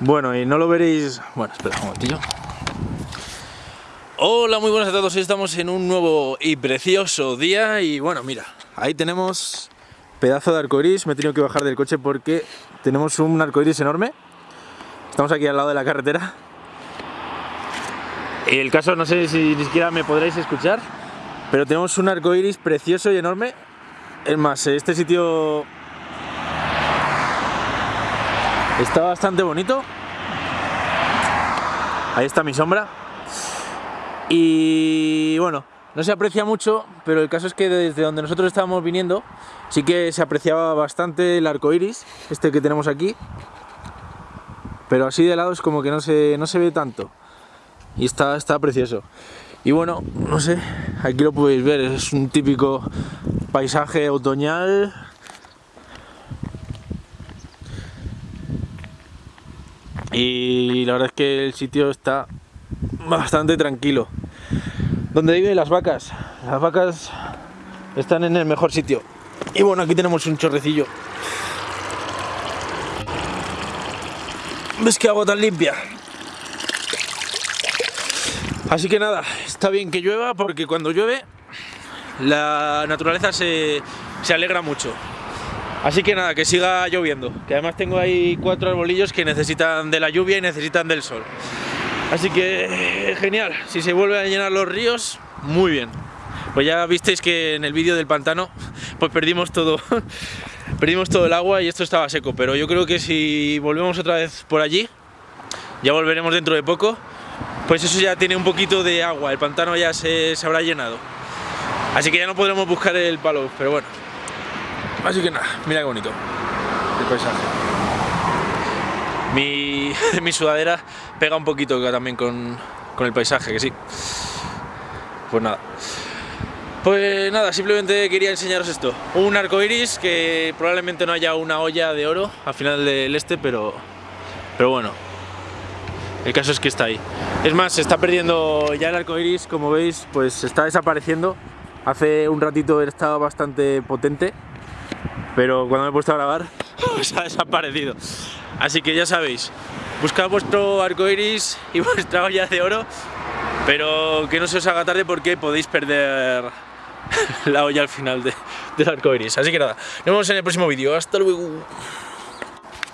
Bueno, y no lo veréis... Bueno, espera un momentillo. Hola, muy buenas a todos. Hoy estamos en un nuevo y precioso día y bueno, mira, ahí tenemos pedazo de arcoiris. Me he tenido que bajar del coche porque tenemos un arcoiris enorme. Estamos aquí al lado de la carretera. Y el caso, no sé si ni siquiera me podréis escuchar, pero tenemos un arcoiris precioso y enorme. Es más, este sitio Está bastante bonito. Ahí está mi sombra. Y bueno, no se aprecia mucho, pero el caso es que desde donde nosotros estábamos viniendo sí que se apreciaba bastante el arco iris, este que tenemos aquí. Pero así de lado es como que no se, no se ve tanto. Y está, está precioso. Y bueno, no sé, aquí lo podéis ver, es un típico paisaje otoñal y la verdad es que el sitio está bastante tranquilo. ¿Dónde viven las vacas? Las vacas están en el mejor sitio. Y bueno, aquí tenemos un chorrecillo. ¿Ves qué agua tan limpia? Así que nada, está bien que llueva porque cuando llueve la naturaleza se, se alegra mucho. Así que nada, que siga lloviendo, que además tengo ahí cuatro arbolillos que necesitan de la lluvia y necesitan del sol. Así que genial, si se vuelven a llenar los ríos, muy bien. Pues ya visteis que en el vídeo del pantano pues perdimos todo, perdimos todo el agua y esto estaba seco, pero yo creo que si volvemos otra vez por allí, ya volveremos dentro de poco, pues eso ya tiene un poquito de agua, el pantano ya se, se habrá llenado. Así que ya no podremos buscar el palo, pero bueno, Así que nada, mira qué bonito el paisaje. Mi, mi sudadera pega un poquito también con, con el paisaje, que sí. Pues nada. Pues nada, simplemente quería enseñaros esto. Un arco iris que probablemente no haya una olla de oro al final del este, pero, pero bueno. El caso es que está ahí. Es más, se está perdiendo ya el arco iris, como veis, pues está desapareciendo. Hace un ratito estaba bastante potente pero cuando me he puesto a grabar pues ha desaparecido. Así que ya sabéis, buscad vuestro arco iris y vuestra olla de oro, pero que no se os haga tarde porque podéis perder la olla al final del arco iris. Así que nada, nos vemos en el próximo vídeo. Hasta luego.